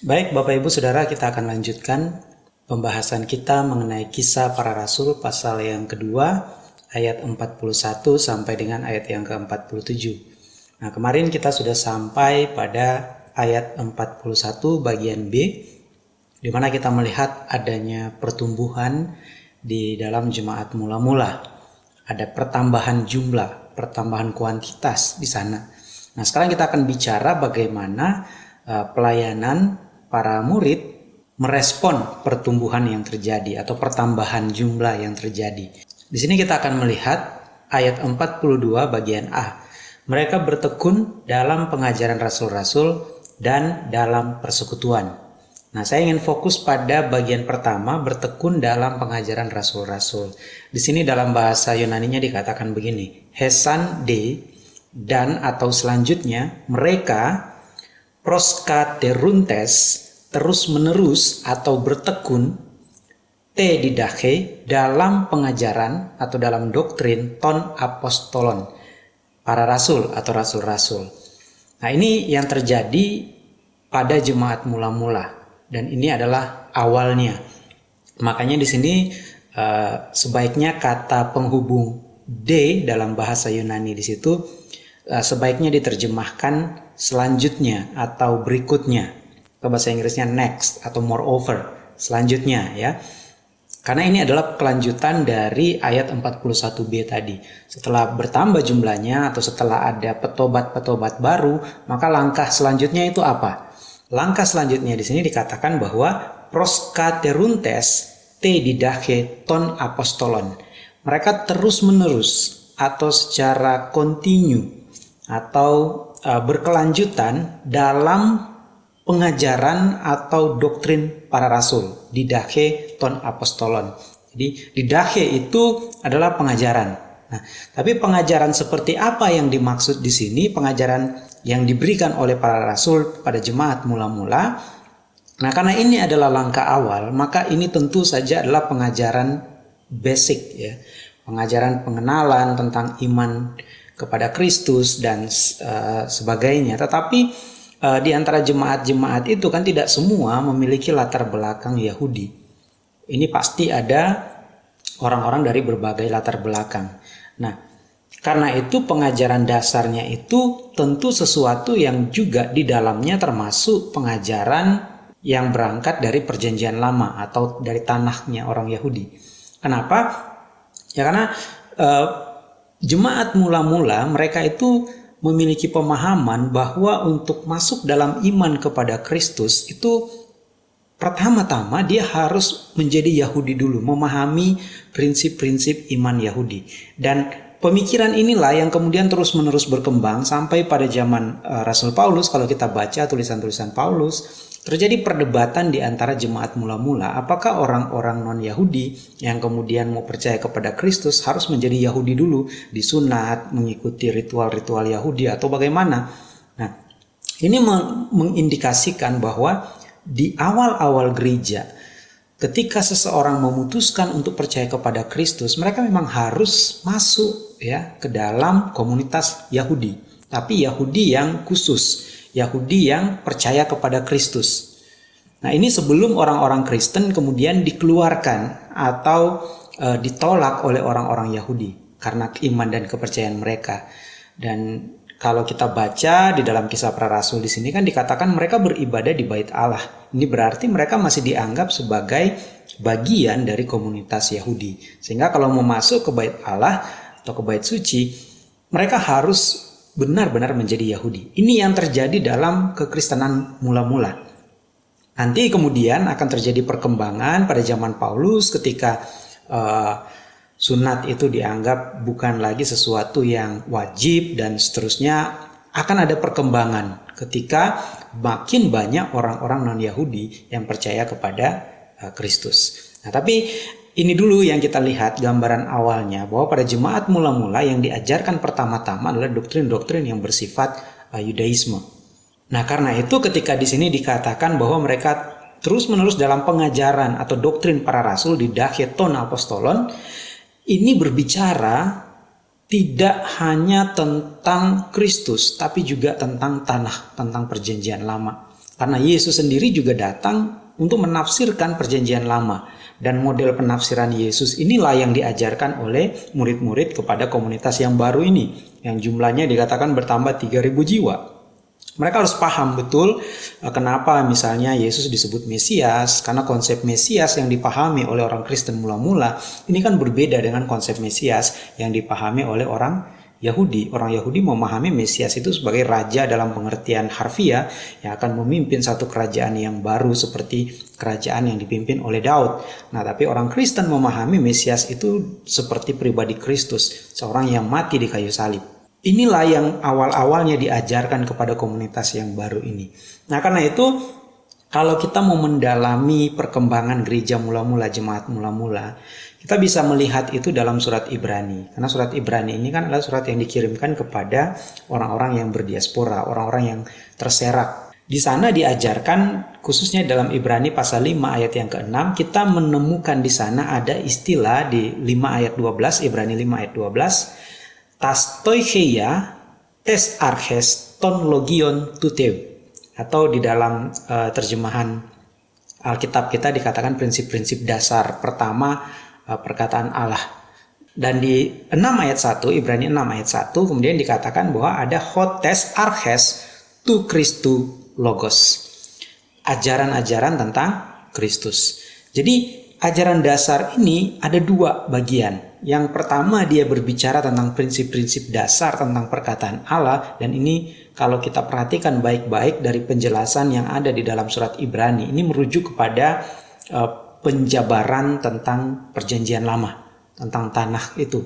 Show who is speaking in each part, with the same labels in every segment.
Speaker 1: Baik Bapak Ibu Saudara kita akan lanjutkan pembahasan kita mengenai kisah para rasul pasal yang kedua ayat 41 sampai dengan ayat yang ke-47. Nah kemarin kita sudah sampai pada ayat 41 bagian B di mana kita melihat adanya pertumbuhan di dalam jemaat mula-mula. Ada pertambahan jumlah, pertambahan kuantitas di sana. Nah sekarang kita akan bicara bagaimana uh, pelayanan para murid merespon pertumbuhan yang terjadi atau pertambahan jumlah yang terjadi. Di sini kita akan melihat ayat 42 bagian A. Mereka bertekun dalam pengajaran rasul-rasul dan dalam persekutuan. Nah, saya ingin fokus pada bagian pertama bertekun dalam pengajaran rasul-rasul. Di sini dalam bahasa Yunani-nya dikatakan begini, Hesan de dan atau selanjutnya mereka proskateruntes terus-menerus atau bertekun te didache dalam pengajaran atau dalam doktrin ton apostolon para rasul atau rasul-rasul. Nah ini yang terjadi pada jemaat mula-mula dan ini adalah awalnya. Makanya di sini uh, sebaiknya kata penghubung d dalam bahasa Yunani di situ uh, sebaiknya diterjemahkan selanjutnya atau berikutnya ke bahasa Inggrisnya next atau moreover selanjutnya ya. Karena ini adalah kelanjutan dari ayat 41b tadi. Setelah bertambah jumlahnya atau setelah ada petobat-petobat baru maka langkah selanjutnya itu apa? Langkah selanjutnya di sini dikatakan bahwa proskateruntes te didache ton apostolon. Mereka terus menerus atau secara kontinu atau uh, berkelanjutan dalam pengajaran atau doktrin para rasul. Didache ton apostolon. Jadi didache itu adalah pengajaran. Nah, tapi pengajaran seperti apa yang dimaksud di sini? Pengajaran yang diberikan oleh para rasul pada jemaat mula-mula. Nah, karena ini adalah langkah awal, maka ini tentu saja adalah pengajaran basic ya. Pengajaran pengenalan tentang iman kepada Kristus dan uh, sebagainya. Tetapi uh, di antara jemaat-jemaat itu kan tidak semua memiliki latar belakang Yahudi. Ini pasti ada orang-orang dari berbagai latar belakang. Nah, karena itu pengajaran dasarnya itu tentu sesuatu yang juga di dalamnya termasuk pengajaran yang berangkat dari perjanjian lama atau dari tanahnya orang Yahudi. Kenapa? Ya karena uh, jemaat mula-mula mereka itu memiliki pemahaman bahwa untuk masuk dalam iman kepada Kristus itu pertama-tama dia harus menjadi Yahudi dulu, memahami prinsip-prinsip iman Yahudi. Dan pemikiran inilah yang kemudian terus-menerus berkembang sampai pada zaman uh, Rasul Paulus kalau kita baca tulisan-tulisan Paulus Terjadi perdebatan di antara jemaat mula-mula, apakah orang-orang non-Yahudi yang kemudian mau percaya kepada Kristus harus menjadi Yahudi dulu, disunat, mengikuti ritual-ritual Yahudi atau bagaimana? Nah, ini mengindikasikan bahwa di awal-awal gereja, ketika seseorang memutuskan untuk percaya kepada Kristus, mereka memang harus masuk ya ke dalam komunitas Yahudi, tapi Yahudi yang khusus Yahudi yang percaya kepada Kristus. Nah, ini sebelum orang-orang Kristen kemudian dikeluarkan atau e, ditolak oleh orang-orang Yahudi karena iman dan kepercayaan mereka. Dan kalau kita baca di dalam kisah para rasul di sini kan dikatakan mereka beribadah di bait Allah. Ini berarti mereka masih dianggap sebagai bagian dari komunitas Yahudi. Sehingga kalau mau masuk ke bait Allah atau ke bait suci, mereka harus benar-benar menjadi Yahudi. Ini yang terjadi dalam kekristenan mula-mula. Nanti kemudian akan terjadi perkembangan pada zaman Paulus ketika uh, sunat itu dianggap bukan lagi sesuatu yang wajib dan seterusnya akan ada perkembangan ketika makin banyak orang-orang non-Yahudi yang percaya kepada uh, Kristus. Nah, tapi ini dulu yang kita lihat gambaran awalnya bahwa pada jemaat mula-mula yang diajarkan pertama-tama adalah doktrin-doktrin yang bersifat uh, Yudaisme. Nah, karena itu ketika di sini dikatakan bahwa mereka terus-menerus dalam pengajaran atau doktrin para rasul di Dacheton Apostolon ini berbicara tidak hanya tentang Kristus tapi juga tentang tanah, tentang perjanjian lama. Karena Yesus sendiri juga datang untuk menafsirkan perjanjian lama. Dan model penafsiran Yesus inilah yang diajarkan oleh murid-murid kepada komunitas yang baru ini. Yang jumlahnya dikatakan bertambah 3000 jiwa. Mereka harus paham betul eh, kenapa misalnya Yesus disebut Mesias, karena konsep Mesias yang dipahami oleh orang Kristen mula-mula ini kan berbeda dengan konsep Mesias yang dipahami oleh orang Yahudi. Orang Yahudi memahami Mesias itu sebagai raja dalam pengertian harfiah yang akan memimpin satu kerajaan yang baru seperti kerajaan yang dipimpin oleh Daud. Nah, tapi orang Kristen memahami Mesias itu seperti pribadi Kristus, seorang yang mati di kayu salib. Inilah yang awal-awalnya diajarkan kepada komunitas yang baru ini. Nah, karena itu kalau kita mau mendalami perkembangan gereja mula-mula, jemaat mula-mula, kita bisa melihat itu dalam surat Ibrani. Karena surat Ibrani ini kan adalah surat yang dikirimkan kepada orang-orang yang berdiaspora, orang-orang yang terserak. Di sana diajarkan khususnya dalam Ibrani pasal 5 ayat yang ke-6 kita menemukan di sana ada istilah di 5 ayat 12 Ibrani 5 ayat 12 tastoicheia tes arches ton logion tuteu atau di dalam uh, terjemahan Alkitab kita dikatakan prinsip-prinsip dasar pertama perkataan Allah. Dan di 6 ayat 1, Ibrani 6 ayat 1, kemudian dikatakan bahwa ada hotes arches tu Christu logos. Ajaran-ajaran tentang Kristus. Jadi ajaran dasar ini ada dua bagian. Yang pertama dia berbicara tentang prinsip-prinsip dasar tentang perkataan Allah dan ini kalau kita perhatikan baik-baik dari penjelasan yang ada di dalam surat Ibrani ini merujuk kepada uh, penjabaran tentang perjanjian lama, tentang tanah itu,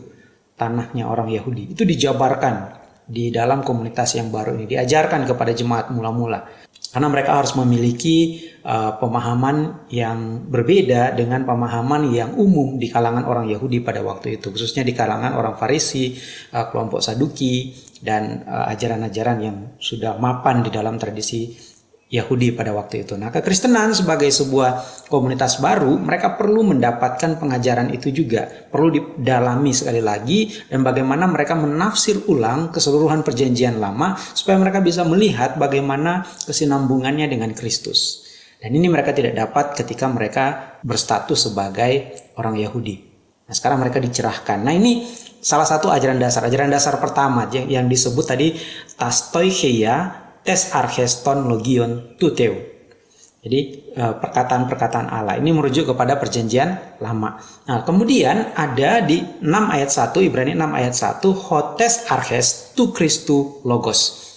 Speaker 1: tanahnya orang Yahudi. Itu dijabarkan di dalam komunitas yang baru ini, diajarkan kepada jemaat mula-mula. Karena mereka harus memiliki uh, pemahaman yang berbeda dengan pemahaman yang umum di kalangan orang Yahudi pada waktu itu, khususnya di kalangan orang Farisi, uh, kelompok Saduki, dan uh, ajaran-ajaran uh, yang sudah mapan di dalam tradisi Yahudi pada waktu itu. Nah, kekristenan sebagai sebuah komunitas baru, mereka perlu mendapatkan pengajaran itu juga. Perlu didalami sekali lagi dan bagaimana mereka menafsir ulang keseluruhan perjanjian lama supaya mereka bisa melihat bagaimana kesinambungannya dengan Kristus. Dan ini mereka tidak dapat ketika mereka berstatus sebagai orang Yahudi. Nah, sekarang mereka dicerahkan. Nah, ini salah satu ajaran dasar. Ajaran dasar pertama yang disebut tadi tastoicheia tes archeston logion tuteu. Jadi eh, perkataan-perkataan Allah ini merujuk kepada perjanjian lama. Nah, kemudian ada di 6 ayat 1 Ibrani 6 ayat 1 hotes arches tu Christu logos.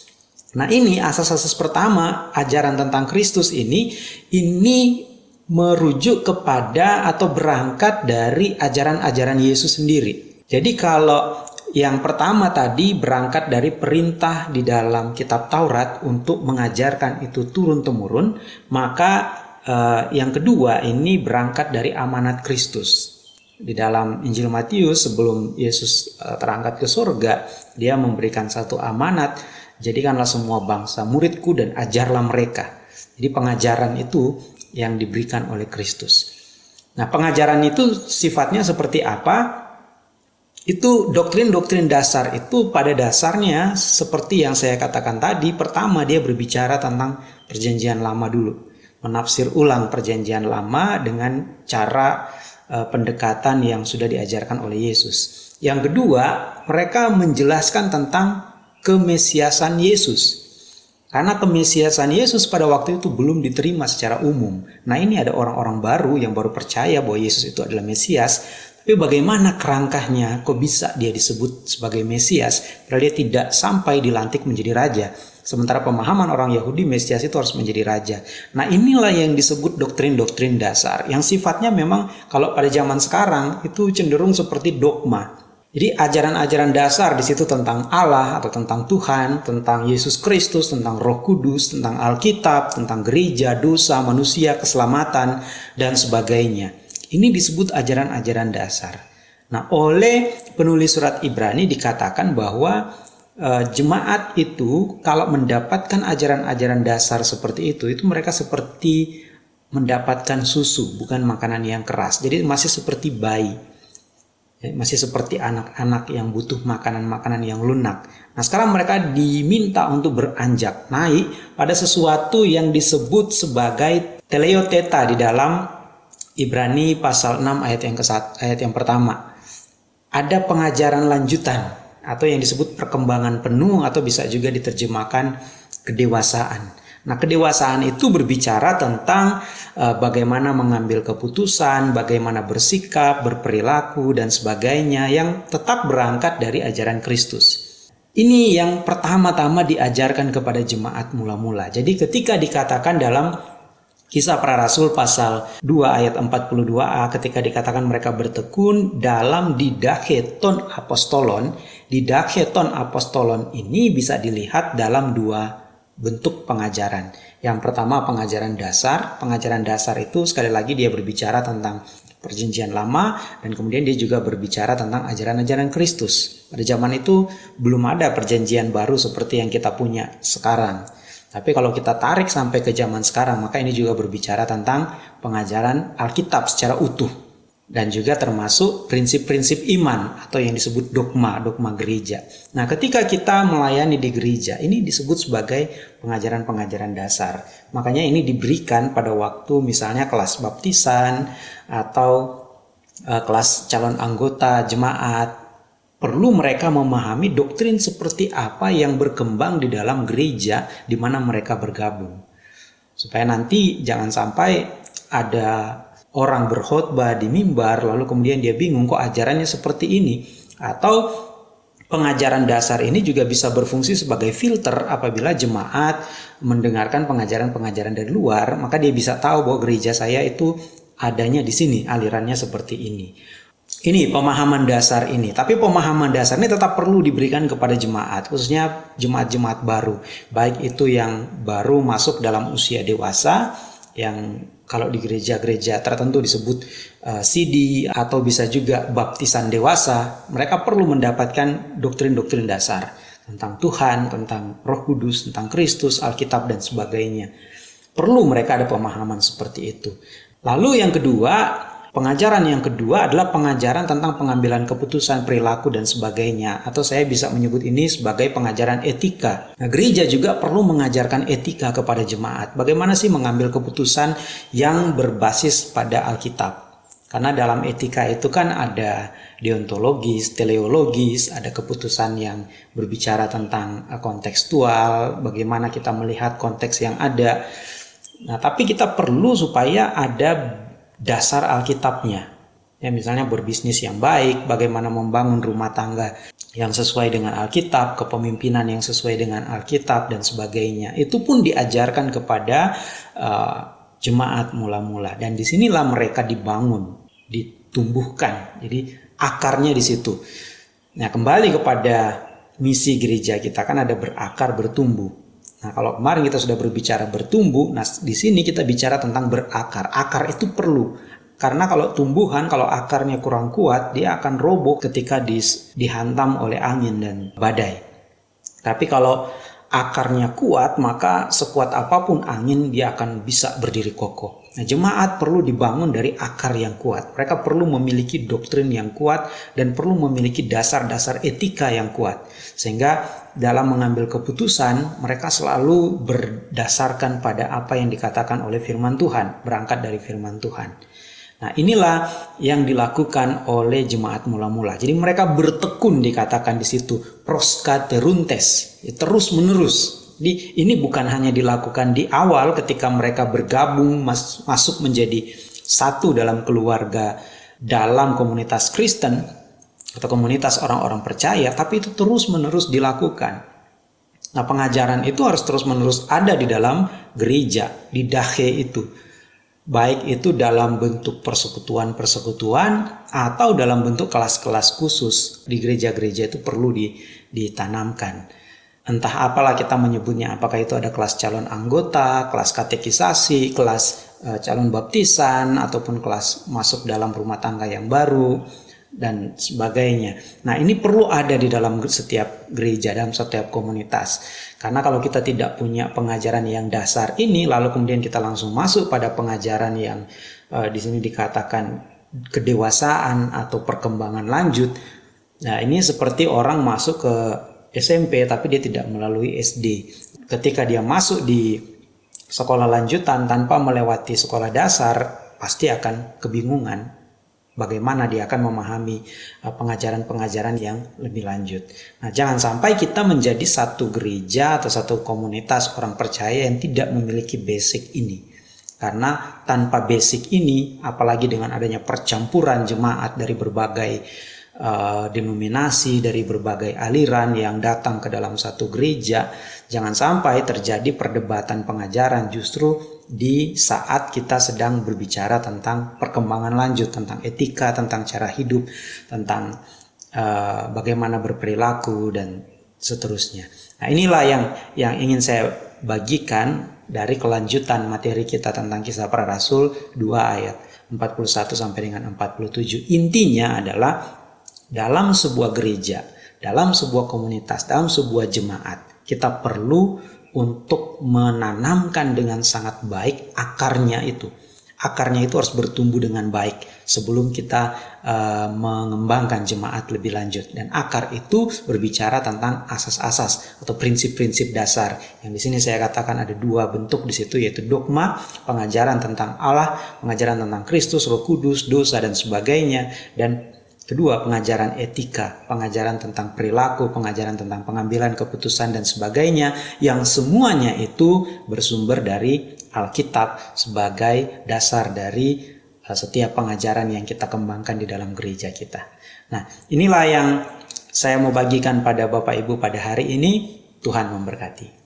Speaker 1: Nah, ini asas-asas pertama ajaran tentang Kristus ini ini merujuk kepada atau berangkat dari ajaran-ajaran Yesus sendiri. Jadi kalau yang pertama tadi berangkat dari perintah di dalam kitab Taurat untuk mengajarkan itu turun-temurun, maka eh, yang kedua ini berangkat dari amanat Kristus. Di dalam Injil Matius sebelum Yesus eh, terangkat ke surga, dia memberikan satu amanat, jadikanlah semua bangsa muridku dan ajarlah mereka. Jadi pengajaran itu yang diberikan oleh Kristus. Nah, pengajaran itu sifatnya seperti apa? Itu doktrin-doktrin dasar itu pada dasarnya seperti yang saya katakan tadi pertama dia berbicara tentang perjanjian lama dulu menafsir ulang perjanjian lama dengan cara uh, pendekatan yang sudah diajarkan oleh Yesus yang kedua mereka menjelaskan tentang kemesiasan Yesus karena kemesiasan Yesus pada waktu itu belum diterima secara umum. Nah ini ada orang-orang baru yang baru percaya bahwa Yesus itu adalah Mesias. Tapi bagaimana kerangkahnya kok bisa dia disebut sebagai Mesias padahal dia tidak sampai dilantik menjadi raja. Sementara pemahaman orang Yahudi Mesias itu harus menjadi raja. Nah inilah yang disebut doktrin-doktrin dasar. Yang sifatnya memang kalau pada zaman sekarang itu cenderung seperti dogma. Jadi ajaran-ajaran dasar di situ tentang Allah atau tentang Tuhan, tentang Yesus Kristus, tentang Roh Kudus, tentang Alkitab, tentang gereja, dosa, manusia, keselamatan, dan sebagainya. Ini disebut ajaran-ajaran dasar. Nah, oleh penulis surat Ibrani dikatakan bahwa e, jemaat itu kalau mendapatkan ajaran-ajaran dasar seperti itu, itu mereka seperti mendapatkan susu, bukan makanan yang keras. Jadi masih seperti bayi. Ya, masih seperti anak-anak yang butuh makanan-makanan yang lunak. Nah, sekarang mereka diminta untuk beranjak naik pada sesuatu yang disebut sebagai teleoteta di dalam Ibrani pasal 6 ayat yang ke ayat yang pertama. Ada pengajaran lanjutan atau yang disebut perkembangan penuh atau bisa juga diterjemahkan kedewasaan. Nah, kedewasaan itu berbicara tentang uh, bagaimana mengambil keputusan, bagaimana bersikap, berperilaku, dan sebagainya yang tetap berangkat dari ajaran Kristus. Ini yang pertama-tama diajarkan kepada jemaat mula-mula. Jadi ketika dikatakan dalam Kisah para Rasul pasal 2 ayat 42a ketika dikatakan mereka bertekun dalam didaketon apostolon. Didaketon apostolon ini bisa dilihat dalam dua bentuk pengajaran. Yang pertama pengajaran dasar. Pengajaran dasar itu sekali lagi dia berbicara tentang perjanjian lama dan kemudian dia juga berbicara tentang ajaran-ajaran Kristus. Pada zaman itu belum ada perjanjian baru seperti yang kita punya sekarang. Tapi kalau kita tarik sampai ke zaman sekarang, maka ini juga berbicara tentang pengajaran Alkitab secara utuh dan juga termasuk prinsip-prinsip iman atau yang disebut dogma, dogma gereja. Nah, ketika kita melayani di gereja, ini disebut sebagai pengajaran-pengajaran dasar. Makanya ini diberikan pada waktu misalnya kelas baptisan atau uh, kelas calon anggota jemaat. Perlu mereka memahami doktrin seperti apa yang berkembang di dalam gereja di mana mereka bergabung. Supaya nanti jangan sampai ada orang berkhotbah di mimbar lalu kemudian dia bingung kok ajarannya seperti ini atau pengajaran dasar ini juga bisa berfungsi sebagai filter apabila jemaat mendengarkan pengajaran-pengajaran dari luar maka dia bisa tahu bahwa gereja saya itu adanya di sini alirannya seperti ini ini pemahaman dasar ini. Tapi pemahaman dasar ini tetap perlu diberikan kepada jemaat, khususnya jemaat-jemaat baru. Baik itu yang baru masuk dalam usia dewasa, yang kalau di gereja-gereja tertentu disebut uh, eh, CD atau bisa juga baptisan dewasa, mereka perlu mendapatkan doktrin-doktrin dasar tentang Tuhan, tentang Roh Kudus, tentang Kristus, Alkitab dan sebagainya. Perlu mereka ada pemahaman seperti itu. Lalu yang kedua, Pengajaran yang kedua adalah pengajaran tentang pengambilan keputusan perilaku dan sebagainya atau saya bisa menyebut ini sebagai pengajaran etika. Nah, gereja juga perlu mengajarkan etika kepada jemaat. Bagaimana sih mengambil keputusan yang berbasis pada Alkitab? Karena dalam etika itu kan ada deontologis, teleologis, ada keputusan yang berbicara tentang eh, kontekstual, bagaimana kita melihat konteks yang ada. Nah, tapi kita perlu supaya ada dasar Alkitabnya. Ya, misalnya berbisnis yang baik, bagaimana membangun rumah tangga yang sesuai dengan Alkitab, kepemimpinan yang sesuai dengan Alkitab dan sebagainya. Itu pun diajarkan kepada uh, jemaat mula-mula dan di sinilah mereka dibangun, ditumbuhkan. Jadi akarnya di situ. Nah kembali kepada misi gereja kita kan ada berakar, bertumbuh. Nah, kalau kemarin kita sudah berbicara bertumbuh, nah di sini kita bicara tentang berakar. Akar itu perlu. Karena kalau tumbuhan, kalau akarnya kurang kuat, dia akan roboh ketika dihantam oleh angin dan badai. Tapi kalau akarnya kuat, maka sekuat apa pun angin dia akan bisa berdiri kokoh. Nah, jemaat perlu dibangun dari akar yang kuat. Mereka perlu memiliki doktrin yang kuat dan perlu memiliki dasar-dasar etika yang kuat. Sehingga dalam mengambil keputusan, mereka selalu berdasarkan pada apa yang dikatakan oleh firman Tuhan, berangkat dari firman Tuhan. Nah, inilah yang dilakukan oleh jemaat mula-mula. Jadi mereka bertekun dikatakan di situ, proskateruntes, ya, terus menerus. Jadi ini bukan hanya dilakukan di awal ketika mereka bergabung mas masuk menjadi satu dalam keluarga dalam komunitas Kristen atau komunitas orang-orang percaya, tapi itu terus menerus dilakukan. Nah, pengajaran itu harus terus menerus ada di dalam gereja, di dahe itu baik itu dalam bentuk persekutuan-persekutuan atau dalam bentuk kelas-kelas khusus di gereja-gereja itu perlu ditanamkan. Entah apalah kita menyebutnya, apakah itu ada kelas calon anggota, kelas katekisasi, kelas uh, calon baptisan, ataupun kelas masuk dalam rumah tangga yang baru, dan sebagainya. Nah, ini perlu ada di dalam setiap gereja, dalam setiap komunitas. Karena kalau kita tidak punya pengajaran yang dasar ini, lalu kemudian kita langsung masuk pada pengajaran yang uh, di sini dikatakan kedewasaan atau perkembangan lanjut. Nah, ini seperti orang masuk ke SMP tapi dia tidak melalui SD. Ketika dia masuk di sekolah lanjutan tanpa melewati sekolah dasar, pasti akan kebingungan bagaimana dia akan memahami uh, pengajaran-pengajaran yang lebih lanjut. Nah, jangan sampai kita menjadi satu gereja atau satu komunitas orang percaya yang tidak memiliki basic ini. Karena tanpa basic ini, apalagi dengan adanya percampuran jemaat dari berbagai uh, denominasi, dari berbagai aliran yang datang ke dalam satu gereja, jangan sampai terjadi perdebatan pengajaran justru di saat kita sedang berbicara tentang perkembangan lanjut, tentang etika, tentang cara hidup, tentang uh, bagaimana berperilaku dan seterusnya. Nah, inilah yang yang ingin saya bagikan dari kelanjutan materi kita tentang kisah para rasul 2 ayat 41 sampai dengan 47. Intinya adalah dalam sebuah gereja, dalam sebuah komunitas, dalam sebuah jemaat, kita perlu untuk menanamkan dengan sangat baik akarnya itu. Akarnya itu harus bertumbuh dengan baik sebelum kita uh, mengembangkan jemaat lebih lanjut. Dan akar itu berbicara tentang asas-asas atau prinsip-prinsip dasar. Yang di sini saya katakan ada dua bentuk di situ yaitu dogma, pengajaran tentang Allah, pengajaran tentang Kristus, Roh Kudus, dosa dan sebagainya dan Kedua, pengajaran etika, pengajaran tentang perilaku, pengajaran tentang pengambilan keputusan dan sebagainya yang semuanya itu bersumber dari Alkitab sebagai dasar dari uh, setiap pengajaran yang kita kembangkan di dalam gereja kita. Nah, inilah yang saya mau bagikan pada Bapak Ibu pada hari ini. Tuhan memberkati.